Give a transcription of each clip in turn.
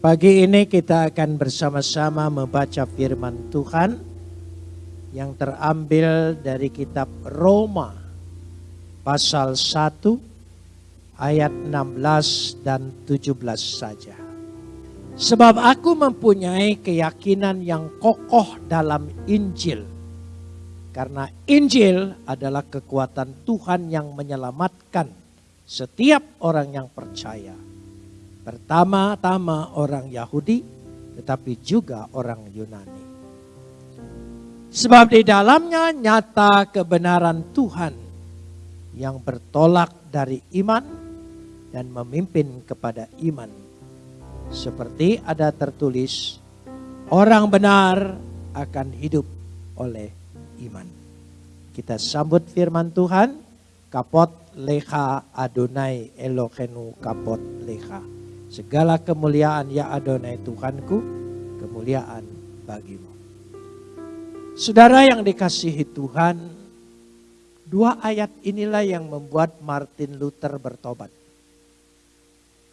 Pagi ini kita akan bersama-sama membaca firman Tuhan yang terambil dari kitab Roma pasal 1 ayat 16 dan 17 saja. Sebab aku mempunyai keyakinan yang kokoh dalam Injil. Karena Injil adalah kekuatan Tuhan yang menyelamatkan setiap orang yang percaya Pertama-tama orang Yahudi, tetapi juga orang Yunani. Sebab di dalamnya nyata kebenaran Tuhan yang bertolak dari iman dan memimpin kepada iman. Seperti ada tertulis, orang benar akan hidup oleh iman. Kita sambut firman Tuhan, kapot leha Adonai Elohenu kapot leha. Segala kemuliaan ya Adonai Tuhanku, kemuliaan bagimu. Saudara yang dikasihi Tuhan, dua ayat inilah yang membuat Martin Luther bertobat.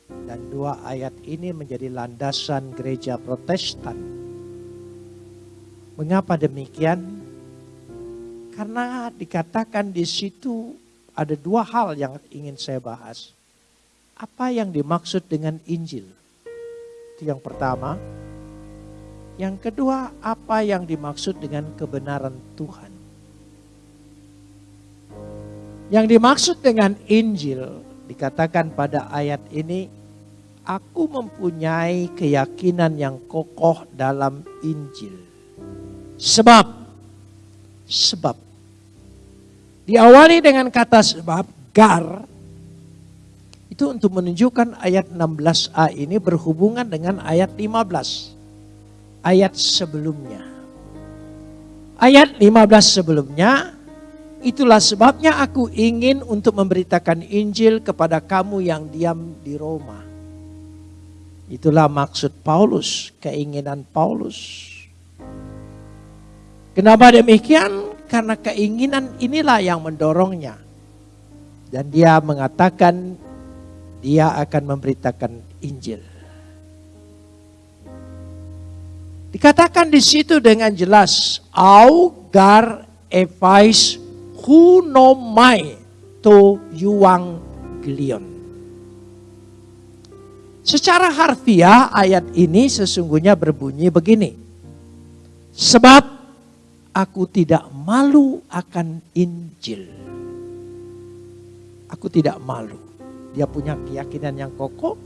Dan dua ayat ini menjadi landasan gereja protestan. Mengapa demikian? Karena dikatakan di situ ada dua hal yang ingin saya bahas. Apa yang dimaksud dengan Injil? Itu yang pertama. Yang kedua, apa yang dimaksud dengan kebenaran Tuhan? Yang dimaksud dengan Injil dikatakan pada ayat ini, aku mempunyai keyakinan yang kokoh dalam Injil. Sebab, sebab. Diawali dengan kata sebab, gar, itu untuk menunjukkan ayat 16a ini berhubungan dengan ayat 15. Ayat sebelumnya. Ayat 15 sebelumnya, itulah sebabnya aku ingin untuk memberitakan Injil kepada kamu yang diam di Roma. Itulah maksud Paulus, keinginan Paulus. Kenapa demikian? Karena keinginan inilah yang mendorongnya. Dan dia mengatakan dia akan memberitakan Injil. Dikatakan di situ dengan jelas, augar evais hunomai to yuang gilion. Secara harfiah ayat ini sesungguhnya berbunyi begini. Sebab aku tidak malu akan Injil. Aku tidak malu dia punya keyakinan yang kokoh,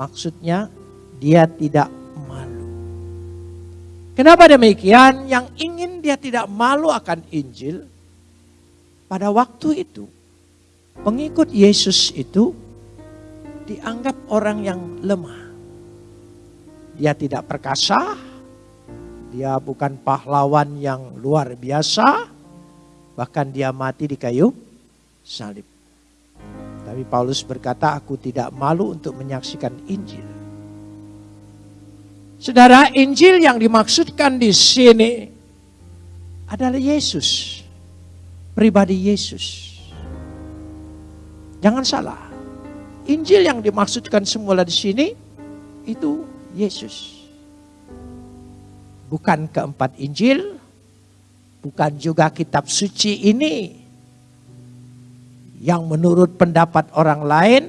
maksudnya dia tidak malu. Kenapa demikian? Yang ingin dia tidak malu akan Injil, pada waktu itu pengikut Yesus itu dianggap orang yang lemah. Dia tidak perkasa, dia bukan pahlawan yang luar biasa, bahkan dia mati di kayu salib. Tapi Paulus berkata, aku tidak malu untuk menyaksikan Injil. Saudara, Injil yang dimaksudkan di sini adalah Yesus. Pribadi Yesus. Jangan salah. Injil yang dimaksudkan semula di sini itu Yesus. Bukan keempat Injil, bukan juga kitab suci ini yang menurut pendapat orang lain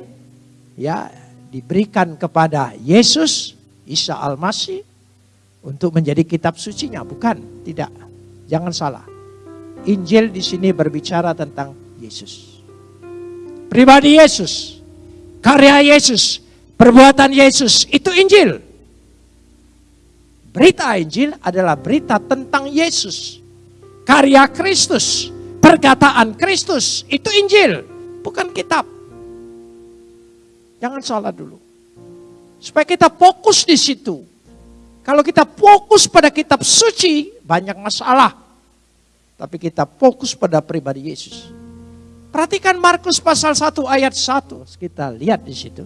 ya diberikan kepada Yesus Isa Al-Masih untuk menjadi kitab sucinya, bukan, tidak. Jangan salah. Injil di sini berbicara tentang Yesus. Pribadi Yesus, karya Yesus, perbuatan Yesus, itu Injil. Berita Injil adalah berita tentang Yesus. Karya Kristus, perkataan Kristus itu Injil, bukan kitab. Jangan salah dulu. Supaya kita fokus di situ. Kalau kita fokus pada kitab suci, banyak masalah. Tapi kita fokus pada pribadi Yesus. Perhatikan Markus pasal 1 ayat 1. Kita lihat di situ.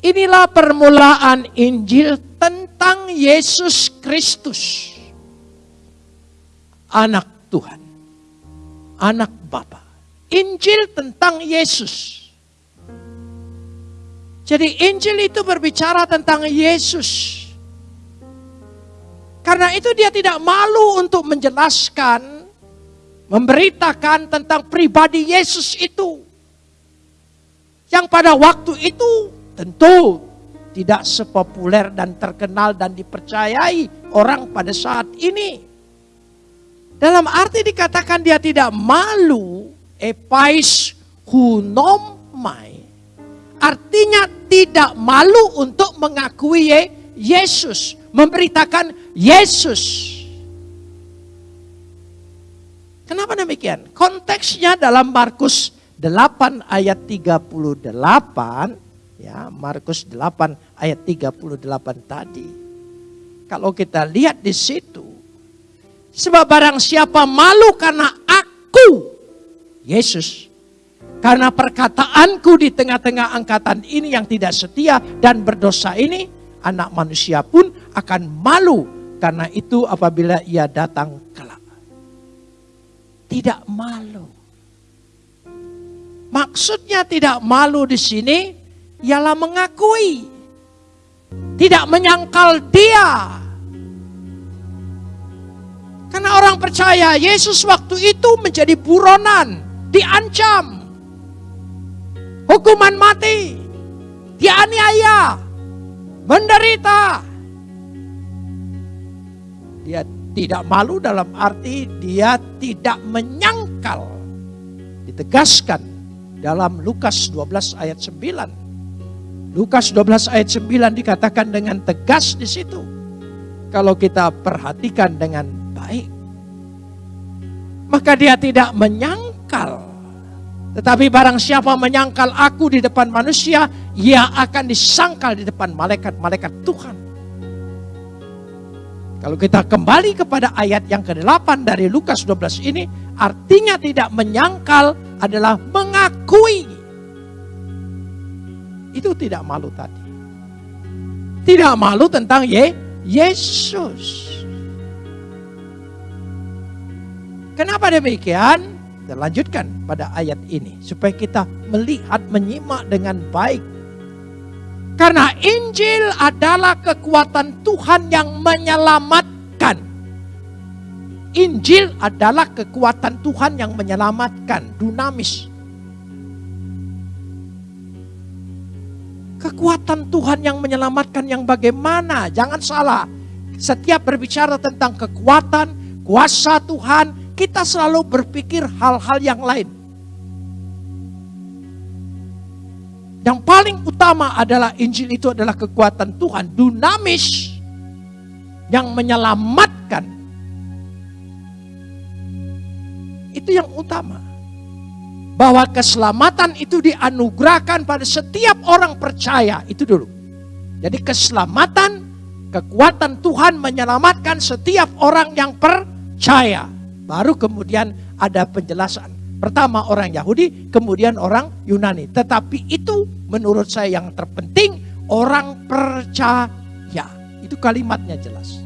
Inilah permulaan Injil tentang Yesus Kristus. Anak Tuhan anak Bapa. Injil tentang Yesus. Jadi Injil itu berbicara tentang Yesus. Karena itu dia tidak malu untuk menjelaskan, memberitakan tentang pribadi Yesus itu. Yang pada waktu itu tentu tidak sepopuler dan terkenal dan dipercayai orang pada saat ini. Dalam arti dikatakan dia tidak malu, epais hunomai Artinya tidak malu untuk mengakui Yesus. Memberitakan Yesus. Kenapa demikian? Konteksnya dalam Markus 8 ayat 38. Ya, Markus 8 ayat 38 tadi. Kalau kita lihat di situ. Sebab barang siapa malu karena aku, Yesus, karena perkataanku di tengah-tengah angkatan ini yang tidak setia dan berdosa ini, anak manusia pun akan malu karena itu apabila ia datang kelak. Tidak malu. Maksudnya tidak malu di sini ialah mengakui. Tidak menyangkal dia. Karena orang percaya Yesus waktu itu menjadi buronan, diancam hukuman mati, dianiaya, menderita. Dia tidak malu dalam arti dia tidak menyangkal. Ditegaskan dalam Lukas 12 ayat 9. Lukas 12 ayat 9 dikatakan dengan tegas di situ. Kalau kita perhatikan dengan baik. Maka dia tidak menyangkal tetapi barang siapa menyangkal aku di depan manusia, ia akan disangkal di depan malaikat-malaikat Tuhan. Kalau kita kembali kepada ayat yang ke-8 dari Lukas 12 ini, artinya tidak menyangkal adalah mengakui. Itu tidak malu tadi. Tidak malu tentang Ye, Yesus. Kenapa demikian? Kita lanjutkan pada ayat ini supaya kita melihat menyimak dengan baik. Karena Injil adalah kekuatan Tuhan yang menyelamatkan. Injil adalah kekuatan Tuhan yang menyelamatkan, dunamis. Kekuatan Tuhan yang menyelamatkan yang bagaimana? Jangan salah. Setiap berbicara tentang kekuatan, kuasa Tuhan, kita selalu berpikir hal-hal yang lain. Yang paling utama adalah Injil itu adalah kekuatan Tuhan, dunamis yang menyelamatkan. Itu yang utama. Bahwa keselamatan itu dianugerahkan pada setiap orang percaya, itu dulu. Jadi keselamatan, kekuatan Tuhan menyelamatkan setiap orang yang percaya. Baru kemudian ada penjelasan. Pertama orang Yahudi, kemudian orang Yunani. Tetapi itu menurut saya yang terpenting orang percaya. Itu kalimatnya jelas.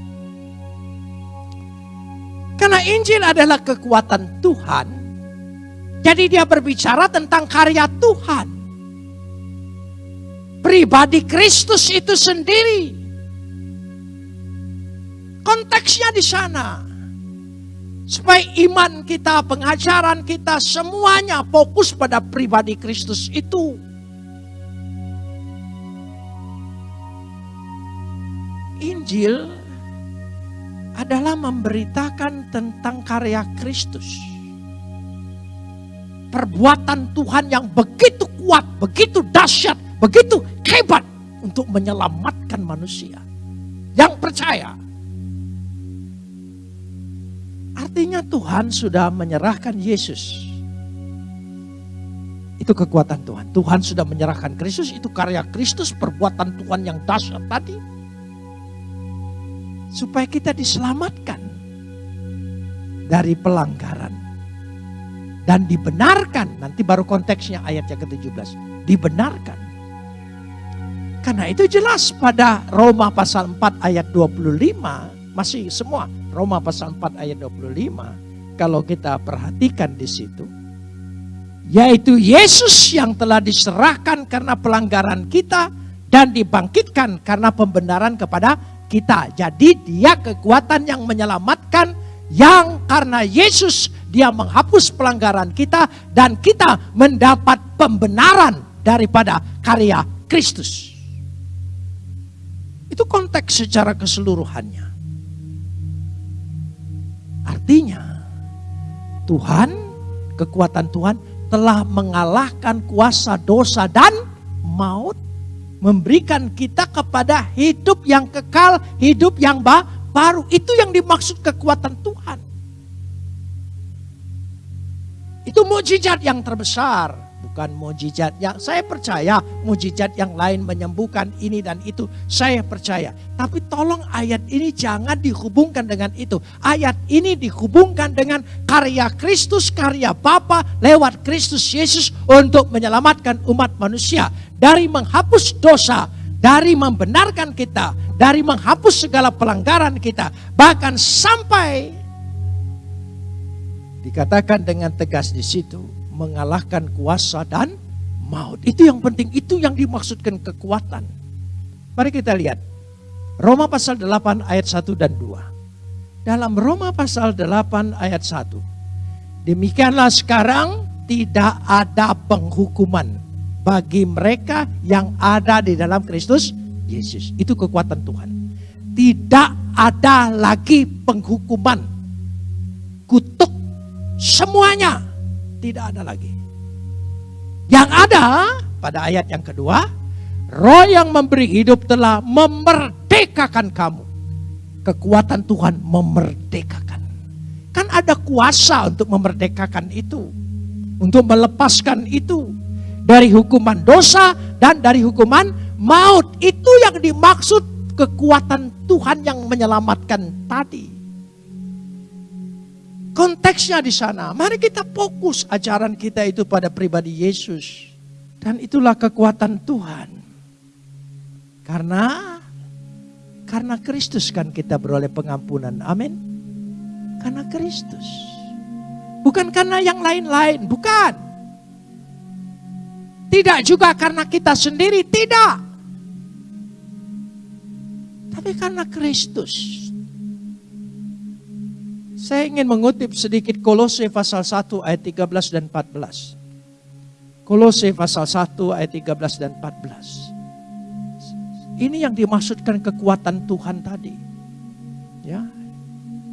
Karena Injil adalah kekuatan Tuhan. Jadi dia berbicara tentang karya Tuhan. Pribadi Kristus itu sendiri. Konteksnya di sana. Supaya iman kita, pengajaran kita, semuanya fokus pada pribadi Kristus itu. Injil adalah memberitakan tentang karya Kristus. Perbuatan Tuhan yang begitu kuat, begitu dahsyat, begitu hebat untuk menyelamatkan manusia. Yang percaya Artinya Tuhan sudah menyerahkan Yesus. Itu kekuatan Tuhan. Tuhan sudah menyerahkan Kristus, itu karya Kristus, perbuatan Tuhan yang dahsyat tadi. Supaya kita diselamatkan dari pelanggaran. Dan dibenarkan, nanti baru konteksnya ayat yang ke-17. Dibenarkan. Karena itu jelas pada Roma pasal 4 ayat 25 masih semua Roma pasal 4 ayat 25. Kalau kita perhatikan di situ. Yaitu Yesus yang telah diserahkan karena pelanggaran kita dan dibangkitkan karena pembenaran kepada kita. Jadi dia kekuatan yang menyelamatkan yang karena Yesus dia menghapus pelanggaran kita dan kita mendapat pembenaran daripada karya Kristus. Itu konteks secara keseluruhannya. Artinya Tuhan, kekuatan Tuhan telah mengalahkan kuasa dosa dan maut memberikan kita kepada hidup yang kekal, hidup yang baru. Itu yang dimaksud kekuatan Tuhan. Itu mujizat yang terbesar bukan mujizat yang saya percaya mujizat yang lain menyembuhkan ini dan itu. Saya percaya. Tapi tolong ayat ini jangan dihubungkan dengan itu. Ayat ini dihubungkan dengan karya Kristus karya Bapa lewat Kristus Yesus untuk menyelamatkan umat manusia. Dari menghapus dosa dari membenarkan kita dari menghapus segala pelanggaran kita bahkan sampai dikatakan dengan tegas di situ mengalahkan kuasa dan maut. Itu yang penting, itu yang dimaksudkan kekuatan. Mari kita lihat. Roma pasal 8 ayat 1 dan 2. Dalam Roma pasal 8 ayat 1. Demikianlah sekarang tidak ada penghukuman bagi mereka yang ada di dalam Kristus Yesus. Itu kekuatan Tuhan. Tidak ada lagi penghukuman. Kutuk semuanya tidak ada lagi. Yang ada pada ayat yang kedua, roh yang memberi hidup telah memerdekakan kamu. Kekuatan Tuhan memerdekakan. Kan ada kuasa untuk memerdekakan itu. Untuk melepaskan itu. Dari hukuman dosa dan dari hukuman maut. Itu yang dimaksud kekuatan Tuhan yang menyelamatkan tadi. Konteksnya di sana. Mari kita fokus ajaran kita itu pada pribadi Yesus. Dan itulah kekuatan Tuhan. Karena karena Kristus kan kita beroleh pengampunan. Amin. Karena Kristus. Bukan karena yang lain-lain, bukan. Tidak juga karena kita sendiri, tidak. Tapi karena Kristus. Saya ingin mengutip sedikit Kolose pasal 1 ayat 13 dan 14. Kolose pasal 1 ayat 13 dan 14. Ini yang dimaksudkan kekuatan Tuhan tadi. Ya.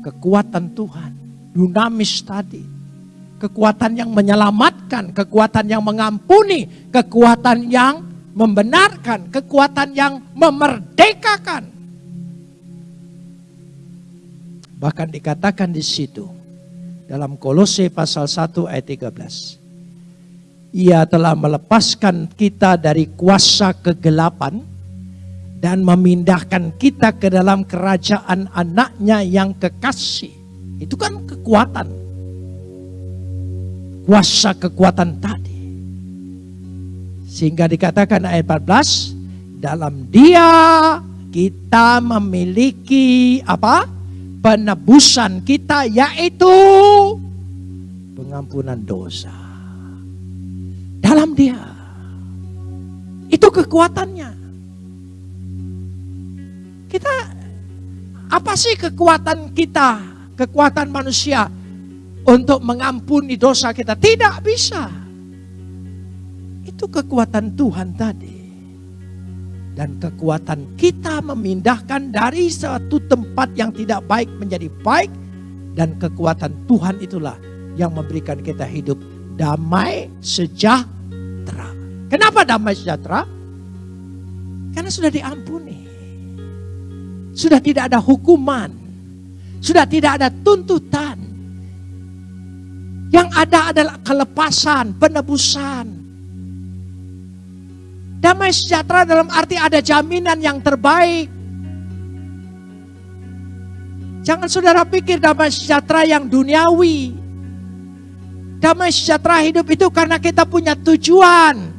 Kekuatan Tuhan, dinamis tadi. Kekuatan yang menyelamatkan, kekuatan yang mengampuni, kekuatan yang membenarkan, kekuatan yang memerdekakan. Bahkan dikatakan di situ dalam Kolose pasal 1 ayat 13. Ia telah melepaskan kita dari kuasa kegelapan dan memindahkan kita ke dalam kerajaan anaknya yang kekasih. Itu kan kekuatan. Kuasa kekuatan tadi. Sehingga dikatakan ayat 14, dalam dia kita memiliki apa? Penebusan kita yaitu pengampunan dosa. Dalam dia. Itu kekuatannya. Kita apa sih kekuatan kita, kekuatan manusia untuk mengampuni dosa kita? Tidak bisa. Itu kekuatan Tuhan tadi dan kekuatan kita memindahkan dari suatu tempat yang tidak baik menjadi baik dan kekuatan Tuhan itulah yang memberikan kita hidup damai sejahtera. Kenapa damai sejahtera? Karena sudah diampuni. Sudah tidak ada hukuman. Sudah tidak ada tuntutan. Yang ada adalah kelepasan, penebusan, Damai sejahtera dalam arti ada jaminan yang terbaik. Jangan saudara pikir damai sejahtera yang duniawi. Damai sejahtera hidup itu karena kita punya tujuan.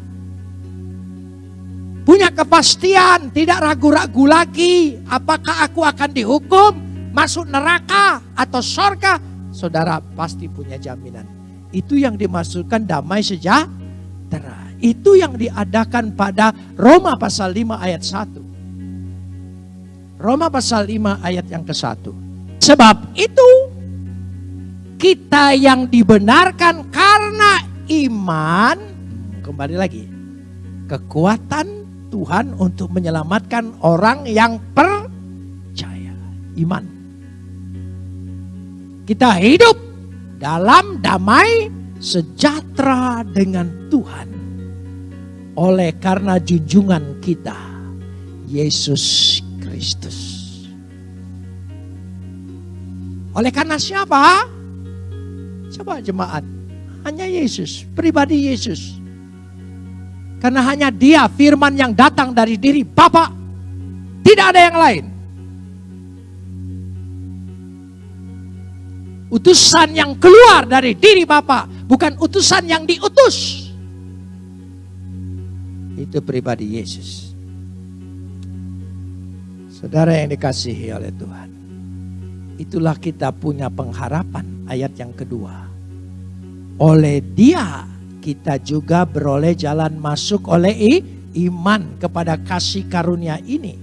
Punya kepastian, tidak ragu-ragu lagi. Apakah aku akan dihukum, masuk neraka atau sorga. Saudara pasti punya jaminan. Itu yang dimaksudkan damai sejahtera. Itu yang diadakan pada Roma pasal 5 ayat 1. Roma pasal 5 ayat yang ke-1. Sebab itu kita yang dibenarkan karena iman, kembali lagi, kekuatan Tuhan untuk menyelamatkan orang yang percaya, iman. Kita hidup dalam damai sejahtera dengan Tuhan. Oleh karena junjungan kita, Yesus Kristus. Oleh karena siapa? Coba jemaat. Hanya Yesus, pribadi Yesus. Karena hanya dia firman yang datang dari diri Bapa. Tidak ada yang lain. Utusan yang keluar dari diri Bapa, bukan utusan yang diutus. Itu pribadi Yesus. Saudara yang dikasihi oleh Tuhan. Itulah kita punya pengharapan ayat yang kedua oleh dia kita juga beroleh jalan masuk oleh iman kepada kasih karunia ini.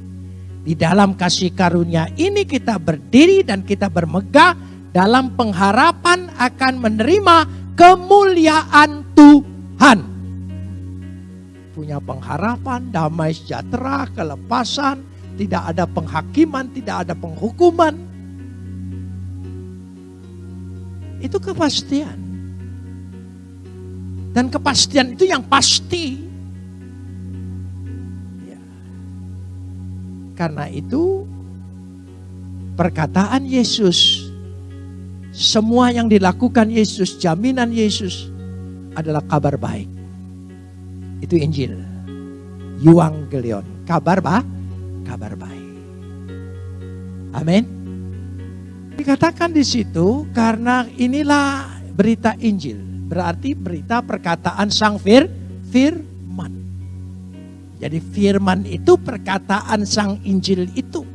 Di dalam kasih karunia ini kita berdiri dan kita bermegah dalam pengharapan akan menerima kemuliaan Tuhan. Punya pengharapan, damai sejahtera, kelepasan, tidak ada penghakiman, tidak ada penghukuman. Itu kepastian. Dan kepastian itu yang pasti. Ya. Karena itu perkataan Yesus, semua yang dilakukan Yesus, jaminan Yesus adalah kabar baik. Itu Injil. Euangelion, kabar bah, kabar baik. Amin. Dikatakan di situ karena inilah berita Injil berarti berita perkataan sang fir, firman. Jadi firman itu perkataan sang Injil itu.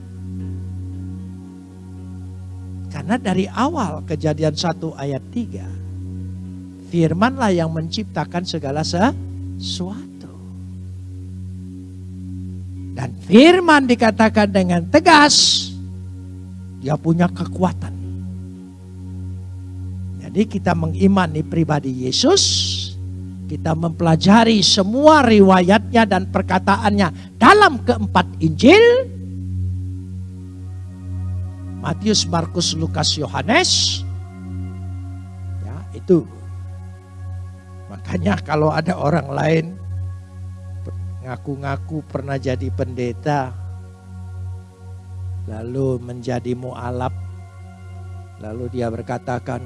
Karena dari awal kejadian 1 ayat 3. Firmanlah yang menciptakan segala sesuatu. Dan firman dikatakan dengan tegas. Dia punya kekuatan jadi kita mengimani pribadi Yesus, kita mempelajari semua riwayatnya dan perkataannya dalam keempat Injil. Matius, Markus, Lukas, Yohanes. Ya, itu. Makanya kalau ada orang lain ngaku-ngaku pernah jadi pendeta, lalu menjadi mualaf, lalu dia berkatakan,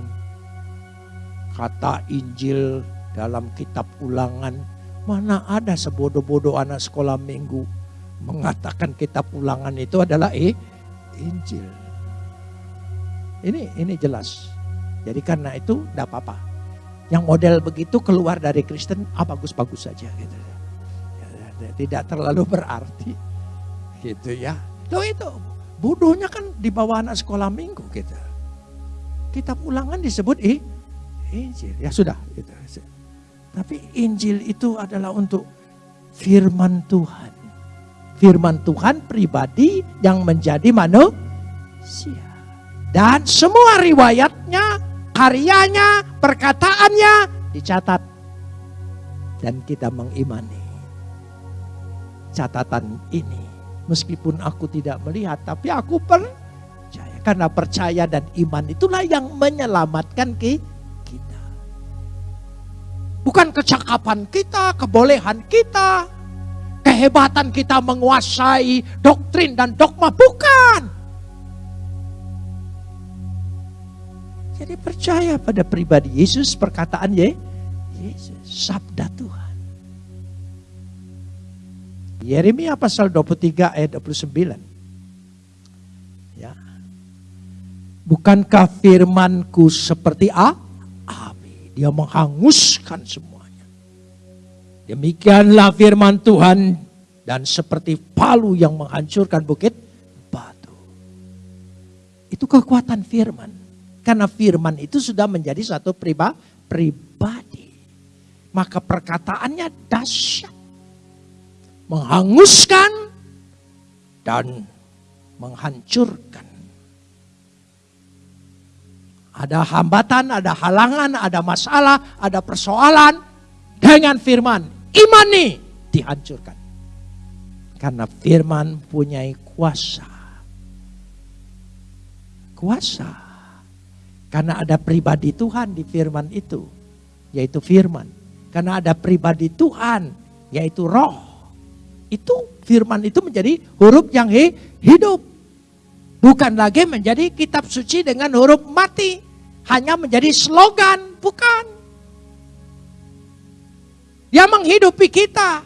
kata Injil dalam kitab ulangan. Mana ada sebodoh-bodoh anak sekolah minggu mengatakan kitab ulangan itu adalah eh, Injil. Ini ini jelas. Jadi karena itu tidak apa-apa. Yang model begitu keluar dari Kristen, ah bagus-bagus saja gitu. Ya, tidak terlalu berarti gitu ya. Loh itu bodohnya kan di bawah anak sekolah minggu gitu. Kitab ulangan disebut eh, Injil. Ya sudah. Gitu. Tapi Injil itu adalah untuk firman Tuhan. Firman Tuhan pribadi yang menjadi manusia. Dan semua riwayatnya, karyanya, perkataannya dicatat. Dan kita mengimani catatan ini. Meskipun aku tidak melihat, tapi aku percaya. Karena percaya dan iman itulah yang menyelamatkan kita Bukan kecakapan kita, kebolehan kita, kehebatan kita menguasai doktrin dan dogma, bukan. Jadi percaya pada pribadi Yesus, perkataan Ye, Yesus, sabda Tuhan. Yeremia pasal 23 ayat 29. Ya. Bukankah firmanku seperti A? Dia menghanguskan semuanya. Demikianlah firman Tuhan dan seperti palu yang menghancurkan bukit batu. Itu kekuatan firman. Karena firman itu sudah menjadi satu pribadi, maka perkataannya dahsyat. Menghanguskan dan menghancurkan. Ada hambatan, ada halangan, ada masalah, ada persoalan. Dengan firman, imani dihancurkan. Karena firman punya kuasa. Kuasa. Karena ada pribadi Tuhan di firman itu. Yaitu firman. Karena ada pribadi Tuhan. Yaitu roh. Itu firman itu menjadi huruf yang hidup. Bukan lagi menjadi kitab suci dengan huruf mati. Hanya menjadi slogan. Bukan. Dia menghidupi kita.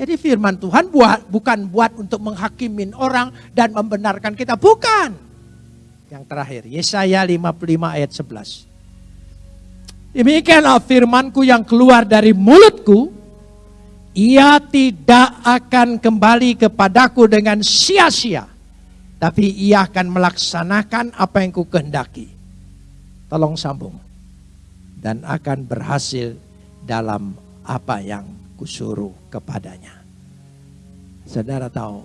Jadi firman Tuhan buat, bukan buat untuk menghakimin orang dan membenarkan kita. Bukan. Yang terakhir, Yesaya 55 ayat 11. Demikianlah firmanku yang keluar dari mulutku. Ia tidak akan kembali kepadaku dengan sia-sia. Tapi ia akan melaksanakan apa yang ku kehendaki. Tolong sambung. Dan akan berhasil dalam apa yang kusuruh kepadanya. Saudara tahu,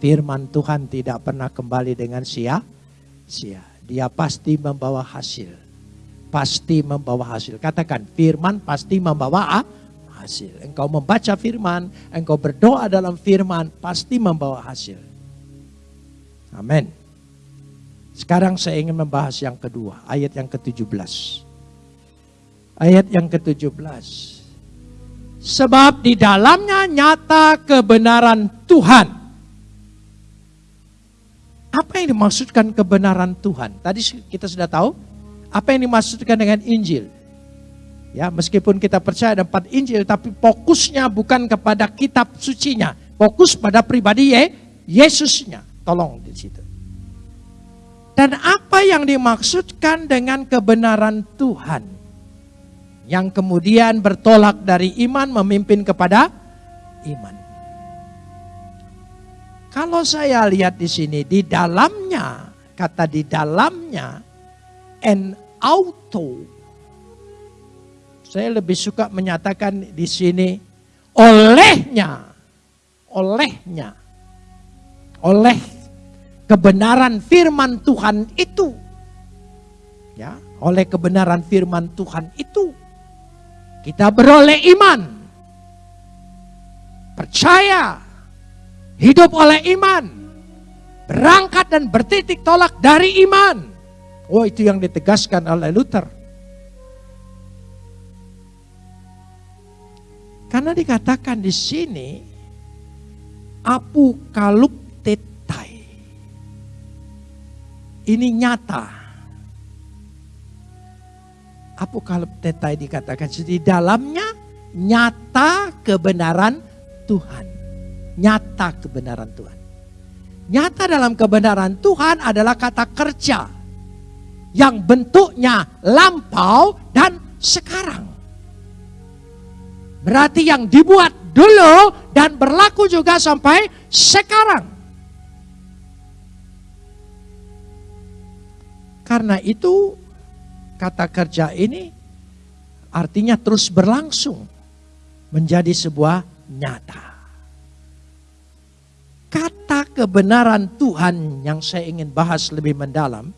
firman Tuhan tidak pernah kembali dengan sia-sia. Dia pasti membawa hasil. Pasti membawa hasil. Katakan, firman pasti membawa hasil. Engkau membaca firman, engkau berdoa dalam firman, pasti membawa hasil. Amin. Sekarang saya ingin membahas yang kedua, ayat yang ke-17. Ayat yang ke-17. Sebab di dalamnya nyata kebenaran Tuhan. Apa yang dimaksudkan kebenaran Tuhan? Tadi kita sudah tahu apa yang dimaksudkan dengan Injil. Ya, meskipun kita percaya ada empat Injil, tapi fokusnya bukan kepada kitab sucinya, fokus pada pribadi Ye, Yesusnya. Tolong di situ. Dan apa yang dimaksudkan dengan kebenaran Tuhan? Yang kemudian bertolak dari iman memimpin kepada iman. Kalau saya lihat di sini di dalamnya kata di dalamnya en auto. Saya lebih suka menyatakan di sini olehnya olehnya oleh kebenaran firman Tuhan itu. Ya oleh kebenaran firman Tuhan itu kita beroleh iman. Percaya. Hidup oleh iman. Berangkat dan bertitik tolak dari iman. Oh itu yang ditegaskan oleh Luther. Karena dikatakan di sini apokaluptetai. Ini nyata apokaliptetai dikatakan di dalamnya nyata kebenaran Tuhan. Nyata kebenaran Tuhan. Nyata dalam kebenaran Tuhan adalah kata kerja yang bentuknya lampau dan sekarang. Berarti yang dibuat dulu dan berlaku juga sampai sekarang. Karena itu kata kerja ini artinya terus berlangsung menjadi sebuah nyata. Kata kebenaran Tuhan yang saya ingin bahas lebih mendalam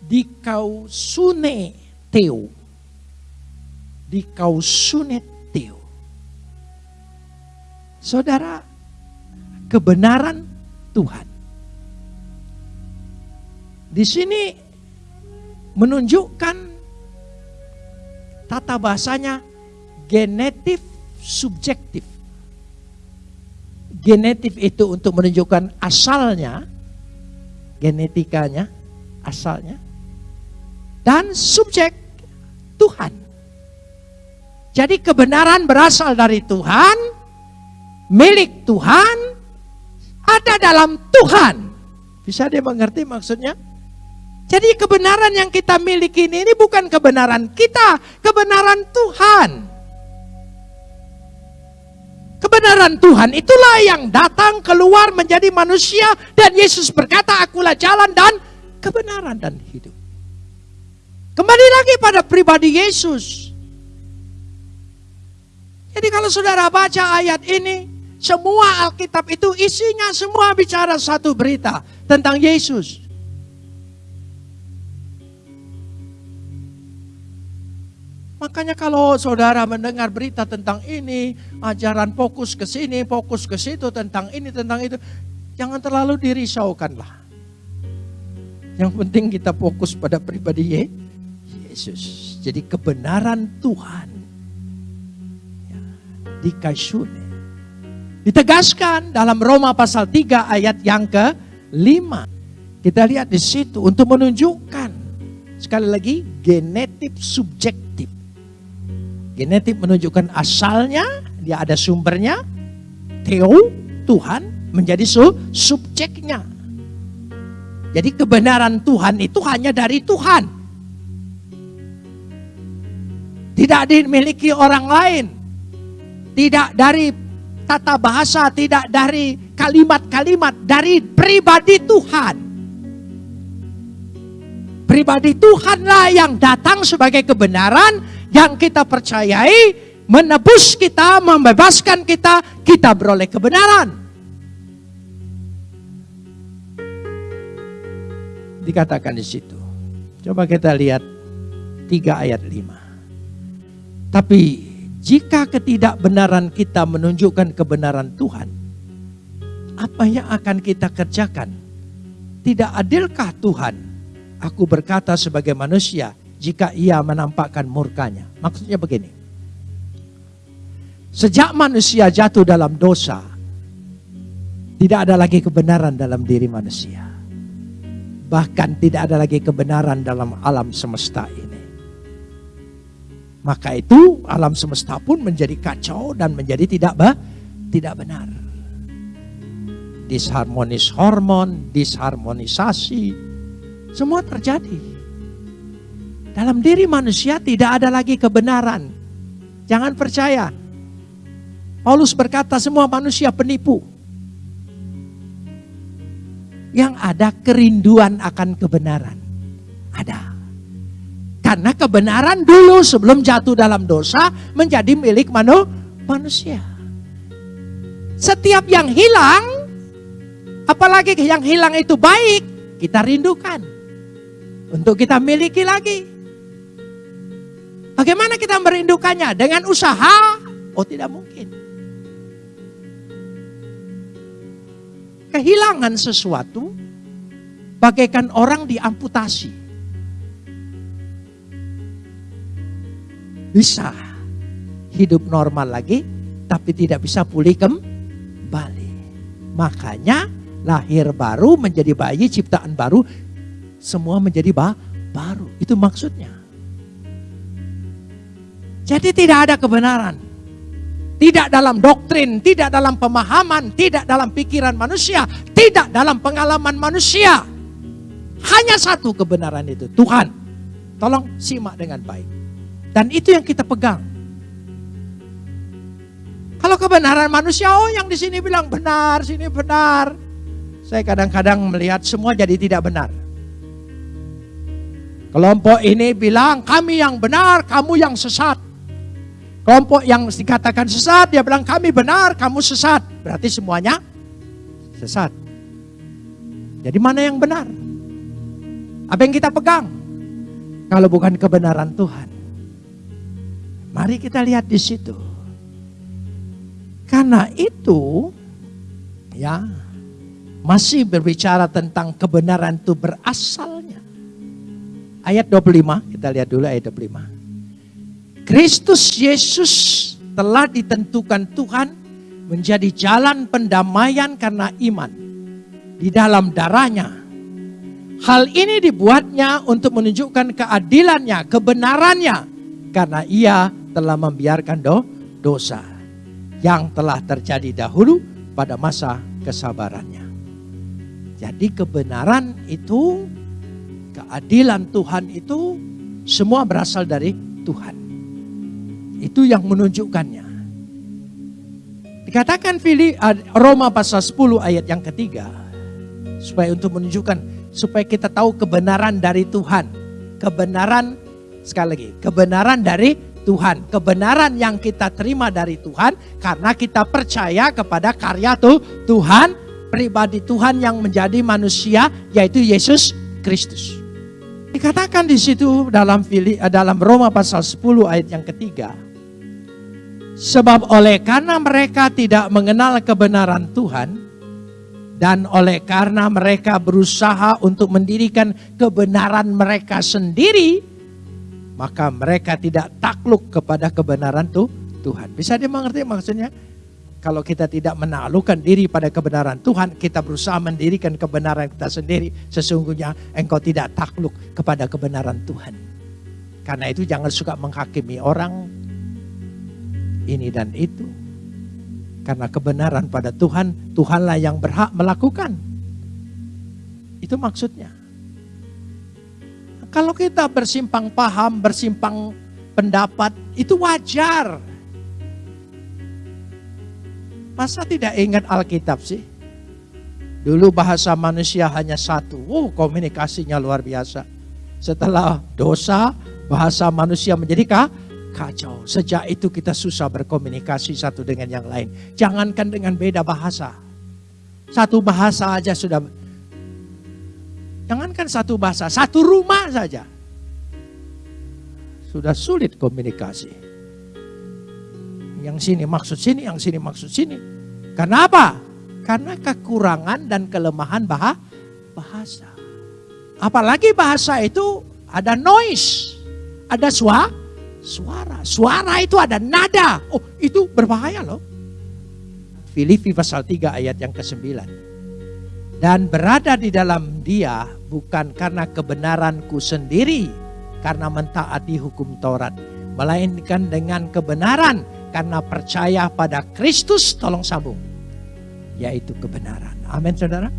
di kausune teo. Di kausune teo. Saudara, kebenaran Tuhan. Di sini menunjukkan tata bahasanya genetif subjektif. Genetif itu untuk menunjukkan asalnya, genetikanya, asalnya. Dan subjek Tuhan. Jadi kebenaran berasal dari Tuhan, milik Tuhan, ada dalam Tuhan. Bisa dia mengerti maksudnya? Jadi kebenaran yang kita miliki ini, ini bukan kebenaran kita, kebenaran Tuhan. Kebenaran Tuhan itulah yang datang keluar menjadi manusia dan Yesus berkata akulah jalan dan kebenaran dan hidup. Kembali lagi pada pribadi Yesus. Jadi kalau saudara baca ayat ini, semua Alkitab itu isinya semua bicara satu berita tentang Yesus. Makanya kalau saudara mendengar berita tentang ini, ajaran fokus ke sini, fokus ke situ, tentang ini, tentang itu, jangan terlalu dirisaukanlah. Yang penting kita fokus pada pribadi Yesus. Jadi kebenaran Tuhan Kaisune. Ditegaskan dalam Roma pasal 3 ayat yang ke-5. Kita lihat di situ untuk menunjukkan sekali lagi genetik subjektif. Genetik menunjukkan asalnya, dia ada sumbernya. Teo, Tuhan menjadi su subjeknya. Jadi kebenaran Tuhan itu hanya dari Tuhan. Tidak dimiliki orang lain tidak dari tata bahasa, tidak dari kalimat-kalimat, dari pribadi Tuhan. Pribadi Tuhanlah yang datang sebagai kebenaran yang kita percayai, menebus kita, membebaskan kita, kita beroleh kebenaran. Dikatakan di situ. Coba kita lihat tiga ayat lima. Tapi jika ketidakbenaran kita menunjukkan kebenaran Tuhan, apa yang akan kita kerjakan? Tidak adilkah Tuhan? Aku berkata sebagai manusia, jika ia menampakkan murkanya. Maksudnya begini. Sejak manusia jatuh dalam dosa, tidak ada lagi kebenaran dalam diri manusia. Bahkan tidak ada lagi kebenaran dalam alam semesta ini. Maka itu alam semesta pun menjadi kacau dan menjadi tidak bah, tidak benar. Disharmonis hormon, disharmonisasi, semua terjadi. Dalam diri manusia tidak ada lagi kebenaran. Jangan percaya. Paulus berkata semua manusia penipu. Yang ada kerinduan akan kebenaran. Ada. Karena kebenaran dulu sebelum jatuh dalam dosa menjadi milik manu, manusia. Setiap yang hilang, apalagi yang hilang itu baik, kita rindukan. Untuk kita miliki lagi. Bagaimana kita merindukannya? Dengan usaha? Oh tidak mungkin. Kehilangan sesuatu bagaikan orang diamputasi. bisa hidup normal lagi, tapi tidak bisa pulih kembali. Makanya lahir baru menjadi bayi ciptaan baru, semua menjadi ba baru. Itu maksudnya. Jadi tidak ada kebenaran. Tidak dalam doktrin, tidak dalam pemahaman, tidak dalam pikiran manusia, tidak dalam pengalaman manusia. Hanya satu kebenaran itu, Tuhan. Tolong simak dengan baik. Dan itu yang kita pegang. Kalau kebenaran manusia, oh yang di sini bilang benar, sini benar. Saya kadang-kadang melihat semua jadi tidak benar. Kelompok ini bilang kami yang benar, kamu yang sesat. Kelompok yang dikatakan sesat, dia bilang kami benar, kamu sesat. Berarti semuanya sesat. Jadi mana yang benar? Apa yang kita pegang? Kalau bukan kebenaran Tuhan. Mari kita lihat di situ. Karena itu ya masih berbicara tentang kebenaran itu berasalnya. Ayat 25, kita lihat dulu ayat 25. Kristus Yesus telah ditentukan Tuhan menjadi jalan pendamaian karena iman di dalam darahnya. Hal ini dibuatnya untuk menunjukkan keadilannya, kebenarannya karena ia telah membiarkan do, dosa yang telah terjadi dahulu pada masa kesabarannya. Jadi kebenaran itu, keadilan Tuhan itu semua berasal dari Tuhan. Itu yang menunjukkannya. Dikatakan Fili, Roma pasal 10 ayat yang ketiga. Supaya untuk menunjukkan, supaya kita tahu kebenaran dari Tuhan. Kebenaran Sekali lagi, kebenaran dari Tuhan. Kebenaran yang kita terima dari Tuhan karena kita percaya kepada karya tuh Tuhan, pribadi Tuhan yang menjadi manusia yaitu Yesus Kristus. Dikatakan di situ dalam dalam Roma pasal 10 ayat yang ketiga. Sebab oleh karena mereka tidak mengenal kebenaran Tuhan, dan oleh karena mereka berusaha untuk mendirikan kebenaran mereka sendiri, maka mereka tidak takluk kepada kebenaran tuh Tuhan. Bisa dia mengerti maksudnya? Kalau kita tidak menaklukkan diri pada kebenaran Tuhan, kita berusaha mendirikan kebenaran kita sendiri. Sesungguhnya engkau tidak takluk kepada kebenaran Tuhan. Karena itu jangan suka menghakimi orang ini dan itu karena kebenaran pada Tuhan, Tuhanlah yang berhak melakukan. Itu maksudnya. Kalau kita bersimpang paham, bersimpang pendapat, itu wajar. Masa tidak ingat Alkitab sih? Dulu bahasa manusia hanya satu. Oh, komunikasinya luar biasa. Setelah dosa, bahasa manusia menjadi kah? Kacau. Sejak itu kita susah berkomunikasi satu dengan yang lain. Jangankan dengan beda bahasa. Satu bahasa aja sudah. Jangankan satu bahasa, satu rumah saja. Sudah sulit komunikasi. Yang sini maksud sini, yang sini maksud sini. Karena apa? Karena kekurangan dan kelemahan bahasa. Apalagi bahasa itu ada noise, ada suara, suara. Suara itu ada nada. Oh itu berbahaya loh. Filipi pasal 3 ayat yang ke-9. Dan berada di dalam dia bukan karena kebenaranku sendiri. Karena mentaati hukum Taurat. Melainkan dengan kebenaran karena percaya pada Kristus. Tolong sambung. Yaitu kebenaran. Amin saudara.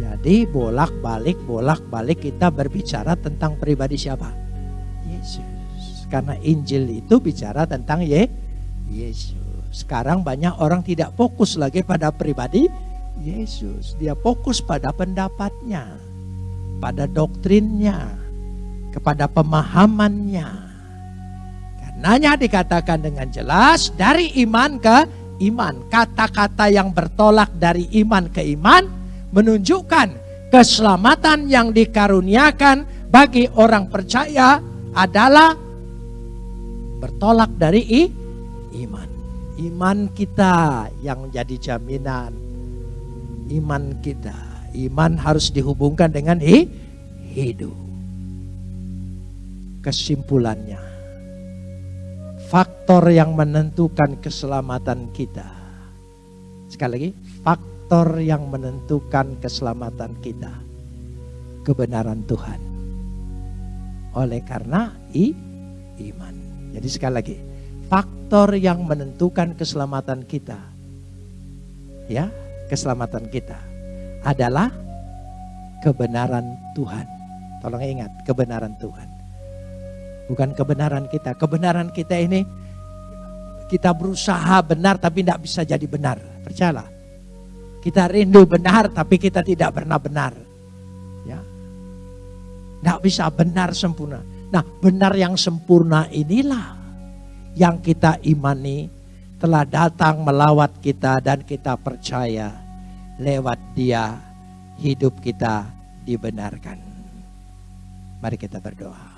Jadi bolak-balik, bolak-balik kita berbicara tentang pribadi siapa? Yesus. Karena Injil itu bicara tentang Ye, Yesus. Sekarang banyak orang tidak fokus lagi pada pribadi Yesus. Dia fokus pada pendapatnya, pada doktrinnya, kepada pemahamannya. Karenanya dikatakan dengan jelas dari iman ke iman. Kata-kata yang bertolak dari iman ke iman menunjukkan keselamatan yang dikaruniakan bagi orang percaya adalah bertolak dari i, iman. Iman kita yang menjadi jaminan. Iman kita. Iman harus dihubungkan dengan hi, hidup. Kesimpulannya. Faktor yang menentukan keselamatan kita. Sekali lagi, faktor yang menentukan keselamatan kita. Kebenaran Tuhan. Oleh karena i, iman. Jadi sekali lagi, faktor yang menentukan keselamatan kita, ya, keselamatan kita adalah kebenaran Tuhan. Tolong ingat, kebenaran Tuhan. Bukan kebenaran kita. Kebenaran kita ini kita berusaha benar tapi tidak bisa jadi benar. Percayalah. Kita rindu benar tapi kita tidak pernah benar. Ya. Tidak bisa benar sempurna. Nah benar yang sempurna inilah yang kita imani telah datang melawat kita dan kita percaya lewat dia hidup kita dibenarkan. Mari kita berdoa.